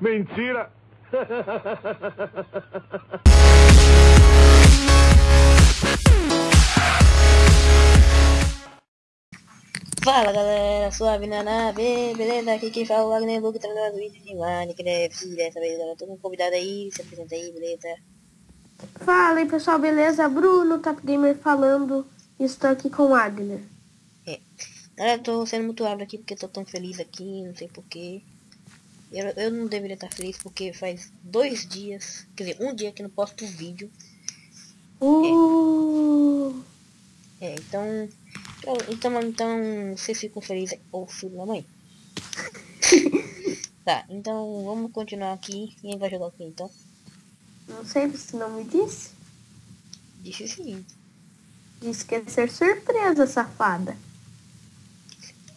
Mentira! Fala galera, suave na nave, beleza? Aqui quem fala é o Wagner Luke, treinador do vídeo de Minecraft. Dessa vez eu tô com um convidado aí, se apresenta aí, beleza? Fala aí pessoal, beleza? Bruno, Top Gamer falando. Estou aqui com o Wagner. É. Galera, eu tô sendo muito rápido aqui porque tô tão feliz aqui, não sei porquê. Eu, eu não deveria estar feliz porque faz dois dias, quer dizer, um dia que não posto vídeo. Uh, É, então. Então, então, então vocês ficam felizes. Ô filho da mãe. tá, então vamos continuar aqui. Quem vai jogar o que então? não sei, você não me disse? Disse o seguinte. Disse que ia ser surpresa, safada.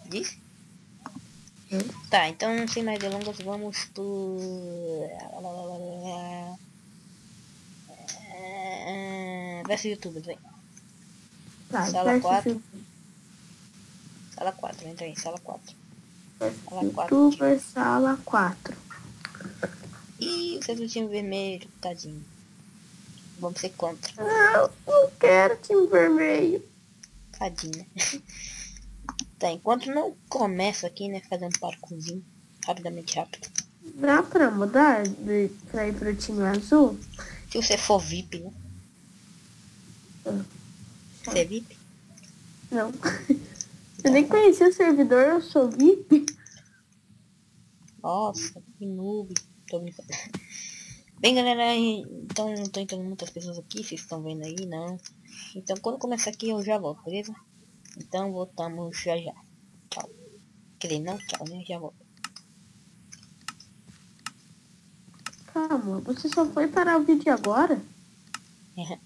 Disse? Tá, então sem mais delongas vamos pro. Verso YouTube, vem. Tá, Sala versus quatro. Sala 4, entra aí, sala 4. Sala 4. Youtuber Sala 4. Ih, você do time vermelho, tadinho. Vamos ser contra. Não, não quero time vermelho. Tadinho. tá, enquanto não começa aqui, né, fazendo um parkourzinho, rapidamente rápido. Dá pra mudar de, pra ir pro time azul? Se você for VIP, né? Hum. Você é VIP? Não. Eu nem conhecia o servidor, eu sou VIP. Nossa, que noob. Tô brincando. Bem, galera, então não tô entrando muitas pessoas aqui, vocês estão vendo aí, não. Então quando começar aqui eu já volto, beleza? Então voltamos já já. Tchau. Quer dizer, não tchau, né? Já volto. Calma, você só foi parar o vídeo agora?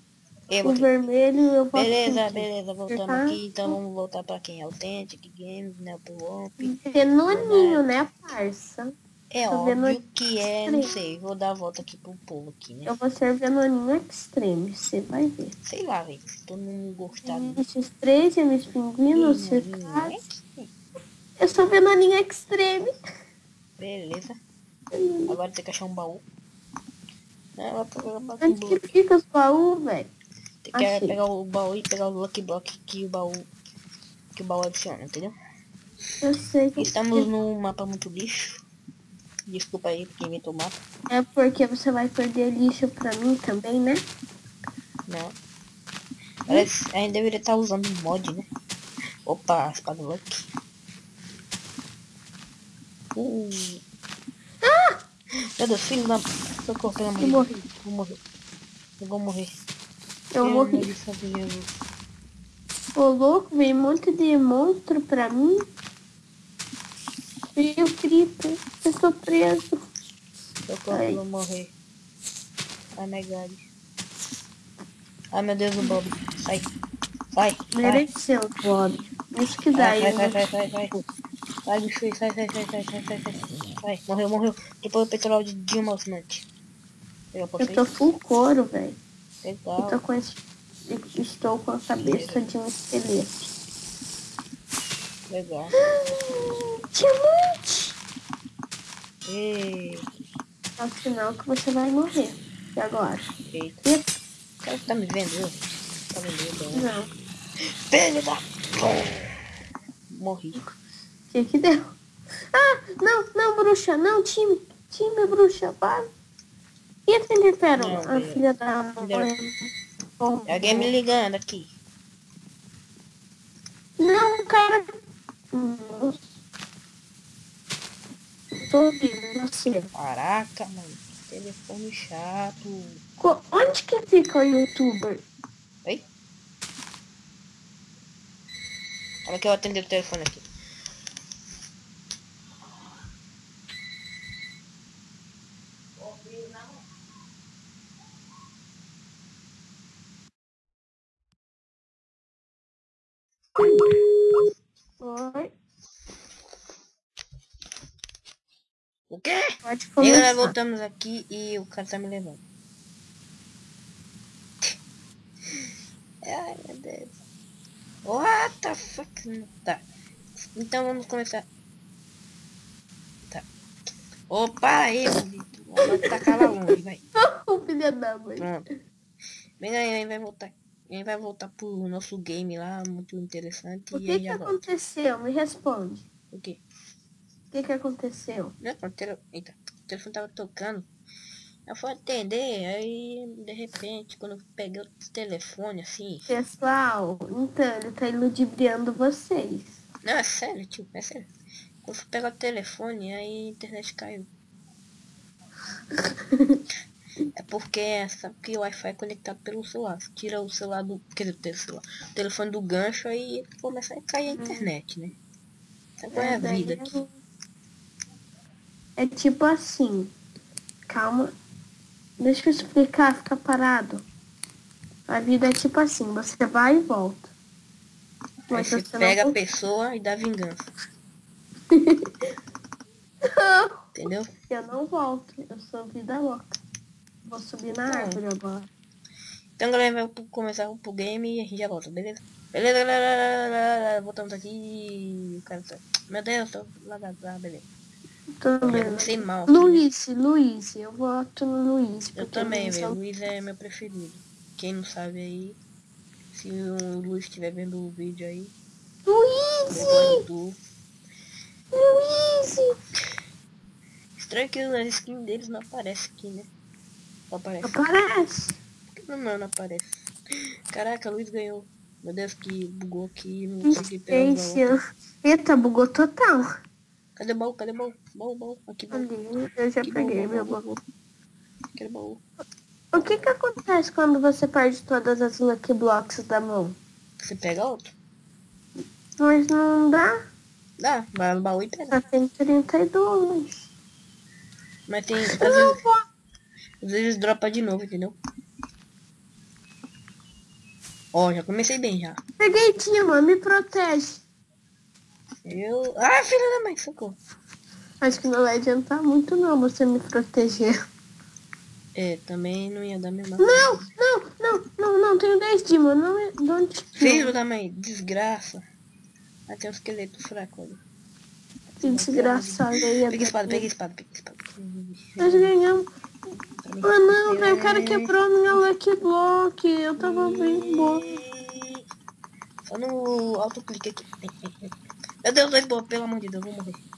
Eu O vermelho eu posso Beleza, sentir. beleza, voltamos Tá. aqui, então vamos voltar pra quem? Authentic Games, né? Pro Womp. Denoninho, né, parça? É Tô vendo óbvio que é, não Extreme. sei, vou dar a volta aqui pro povo aqui, né? Eu vou ser Venoninho Extreme, você vai ver. Sei lá, velho, se todo mundo gostar do Esses três, Emis Pinguino. Venoninho, Eu sou Venoninho Extreme. Beleza. Agora tem que achar um baú. Baú. Onde que fica os baús, velho? Tem que Achei. pegar o baú e pegar o Lucky Block que o baú. Que o baú adiciona, entendeu? Eu sei que Estamos num mapa muito lixo. Desculpa aí inventou o mapa. é porque você vai perder lixo pra mim também, né? Não. Parece, a gente deveria estar usando um mod, né? Opa, espada Lucky. Uh. Meu Deus, filho da... Socorro, pelo amor Eu de morri. Deus. Vou morrer. Eu vou morrer. Eu morri. Ô louco, veio um monte de monstro pra mim. E o Creeper, eu tô preso. Ai. eu vou morrer. Ai, my God. Ai, meu Deus, o Bob. Sai. Sai. Mereceu, Bob. Isso que dá aí. sai, sai, sai, sai. Sai, bicho, sai, sai, sai, sai, sai, sai, sai. Sai, morreu, morreu. Depois o petróleo de Dilma Osmante. Eu Eu tô full couro, velho. Eu Legal. tô com esse... Estou com a cabeça de um esqueleto. Legal. Diamante! Ei, É o sinal que você vai morrer. E agora? eita. E... O cara tá me vendo, viu? Tá me vendo, né? Não. Filho da... Morri. O que que deu? Ah, não, não, bruxa. Não, time. Time, bruxa. Para. E a Fender Pérola? Não, A filha da mãe. Bom, alguém me ligando aqui. Não, cara. Nossa. Tô ouvindo você. Caraca, mano. Telefone chato. Co- Onde que fica o youtuber? Oi? Olha que eu atender o telefone aqui. Oi, O quê? pode E aí, galera, começar. voltamos aqui e o cara tá me levando. Ai, meu Deus. What the fuck? Tá. Então vamos começar. Tá. Para aí, maldito. Vai tacar lá longe, vai. Ô, filha da mãe. Pronto. Vem aí, aí vai voltar. Aí vai voltar pro nosso game lá, muito interessante. O e que que aconteceu? Me responde. O quê? O que que aconteceu? Não, o, tele... Eita, o telefone tava tocando. Eu fui atender, aí de repente, quando eu peguei o telefone assim. Pessoal, então ele tá iludibriando vocês. Não, é sério, tio, é sério. Quando eu fui pegar o telefone, aí a internet caiu. É porque sabe que o Wi-Fi é conectado pelo celular. Você tira o celular do. Quer dizer, o celular, o telefone do gancho aí começa a cair a internet, né? Sabe qual é a vida eu- aqui? É tipo assim. Calma. Deixa eu explicar, fica parado. A vida é tipo assim, você vai e volta. Mas você você pega a não... pessoa e dá vingança. Entendeu? Eu não volto, eu sou vida louca. Vou subir na Não. árvore agora. Então galera, vai começar pro game e a gente já volta, beleza? Beleza, galera, voltamos aqui. Tá... Meu Deus, tô lá, lá, beleza. Eu bem. comecei mal. Luiz, Luiz, eu voto no Luiz. Eu também, é velho. o- Luiz é meu preferido. Quem não sabe aí, se o Luiz estiver vendo o vídeo aí, Luiz! gosto do... Luiz! Estranho que as skins deles não aparecem aqui, né? Não aparece. Aparece. Por que Não, não, aparece. Caraca, Luiz ganhou. Meu Deus, que bugou aqui, não consegui pegar o baú. Space. Eita, bugou total. Cadê o baú? Cadê o baú? Baú, baú. Aqui, baú. Eu já peguei baú, meu baú, baú. Aquele baú. O que que acontece quando você perde todas as Lucky Blocks da mão? Você pega outro? Mas não dá, Dá, vai no baú e pega. só tem 32. Mas tem, às vezes, às vezes dropa de novo, entendeu? Ó, já comecei bem já. Peguei Tima, me protege. Eu... Ah, filha da mãe, socorro. Acho que não vai adiantar muito não você me proteger. É, também não ia dar mesmo. Não, não, não, não, não, tenho 10 Dima, não é... Don't... Filho da mãe, desgraça. Tem um esqueleto fraco ali. Que desgraçado aí. Pega espada, pega espada, pega espada. Nós ganhamos. Ah não, velho, o cara quebrou minha Lucky Block. Eu tava bem bom. Só no autoclique aqui. Meu Deus, dois bob, pelo amor de Deus, eu vou morrer.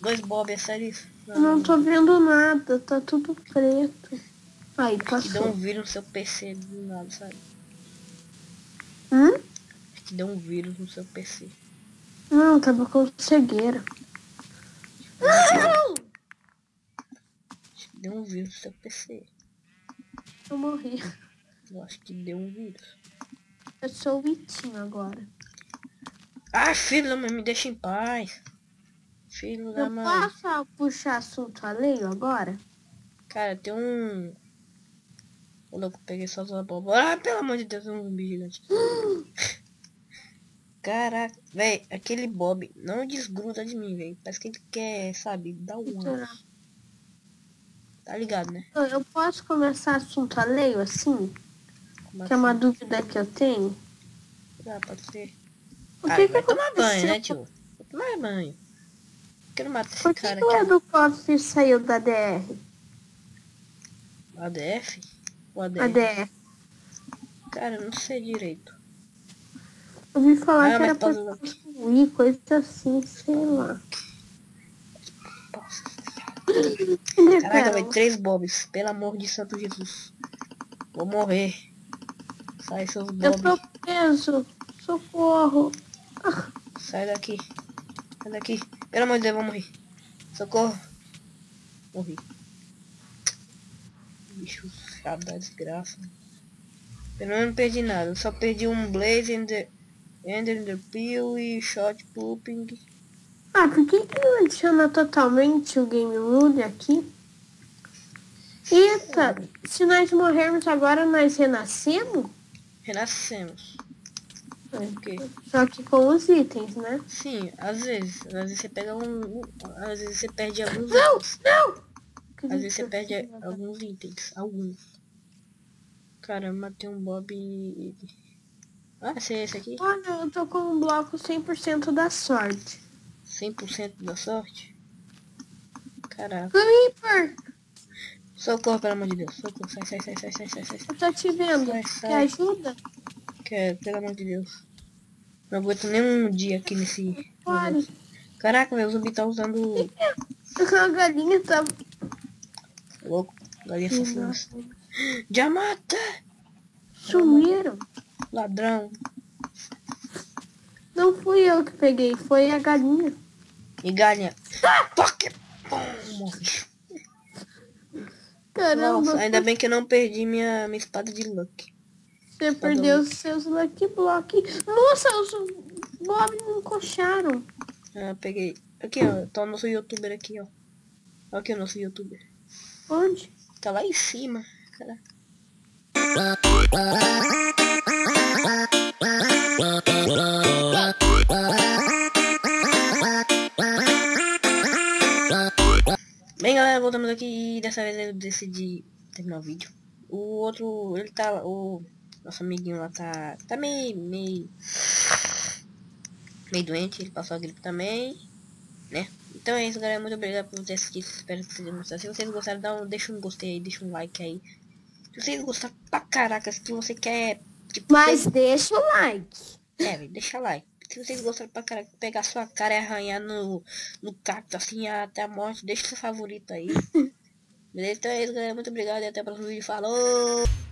Dois bob, é sério isso? Eu não tô vendo nada, tá tudo preto. Aí, Que dá um passou. vírus no seu PC do nada, sabe? Hum? Que dá um vírus no seu PC. Não, tava com cegueira. Não! Acho que deu um vírus no seu PC. Eu morri. Eu acho que deu um vírus. Eu sou o Itinho agora. Ah, filho me deixa em paz. Filho da Eu mãe. posso puxar assunto alheio agora? Cara, tem um. Ô louco, peguei só as abóboras. Ah, pelo amor de Deus, é um zumbi gigante. Caraca, velho, aquele Bob não desgruda de mim, velho. Parece que ele quer, sabe, dar um ano. Tá ligado, né? Eu- Eu posso começar assunto alheio assim? Como Que é uma assim? dúvida que eu tenho. Ah, pode ser. O Ah, que que vai tomar banho, aconteceu? né, tio? Vai tomar banho. Quero matar esse Por que, cara que o. Edu Coffee saiu da DR? ADF? O ADF? A DR. Cara, eu não sei direito. Eu ouvi falar Ah, que era pra pode lá. construir, coisa assim, sei lá. Caraca, velho, três bobs. Pelo amor de Santo Jesus. Vou morrer. Sai seus Eu bobs. tô preso. Socorro. Sai daqui. Sai daqui. Pelo amor de Deus, vou morrer. Socorro. Morri. Bicho chato da desgraça. Eu não perdi nada. Eu só perdi um Blaze, Ender, Ender the Peel e Shot Pooping. Ah, por que, que não adiciona totalmente o Game Rule aqui? Eita, se nós morrermos agora, nós renascemos? Renascemos. Quê? Só que com os itens, né? Sim, às vezes. Às vezes você pega um. Às vezes você perde alguns Não, itens. não! Às vezes você perde alguns itens. Alguns. Cara, matei um Bob e. Ah, esse é esse aqui? Olha, eu tô com um bloco 100% da sorte. 100% da sorte? Caraca. Creeper! Socorro, pelo amor de Deus. Socorro. Sai, sai, sai, sai, sai, sai, sai. Eu tô te vendo. Sai, sai. Quer ajuda? Quero, pelo amor de Deus. Não aguento nem um dia aqui nesse. Caraca, meu zumbi tá usando. A galinha tá... Louco. Galinha assassina. Já mata! Sumiram. Ladrão. Não fui eu que peguei, foi a galinha. E galinha. Morri. Caramba, Nossa, ainda bem que eu não perdi minha, minha espada de luck. Você perdeu os seus Lucky Block. Nossa, os Bob me encoxaram. Ah, peguei. Aqui, ó. Tá o nosso youtuber aqui, ó. Olha aqui o nosso youtuber. Onde? Tá lá em cima. Caraca. Bem galera, voltamos aqui e dessa vez eu decidi terminar o vídeo. O outro, ele tá, o nosso amiguinho lá tá, tá meio, meio, meio doente, ele passou a gripe também, né? Então é isso galera, muito obrigado por ter assistido, espero que vocês gostaram. Se vocês gostaram, dá um, deixa um gostei aí, deixa um like aí. Se vocês gostaram pra caraca, se você quer, tipo, Mas deixa o like. é, deixa like. Se vocês gostaram pra caralho, pegar sua cara e arranhar no, no cacto assim até a morte, deixa seu favorito aí. Beleza? Então é isso, galera. Muito obrigado e até o próximo vídeo. Falou!